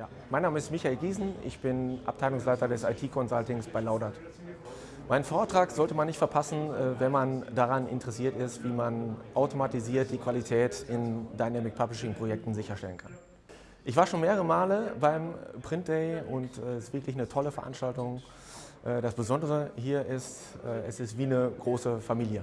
Ja. Mein Name ist Michael Giesen, ich bin Abteilungsleiter des IT-Consultings bei Laudert. Mein Vortrag sollte man nicht verpassen, äh, wenn man daran interessiert ist, wie man automatisiert die Qualität in Dynamic Publishing Projekten sicherstellen kann. Ich war schon mehrere Male beim Print Day und äh, es ist wirklich eine tolle Veranstaltung. Äh, das Besondere hier ist, es ist wie eine große Familie.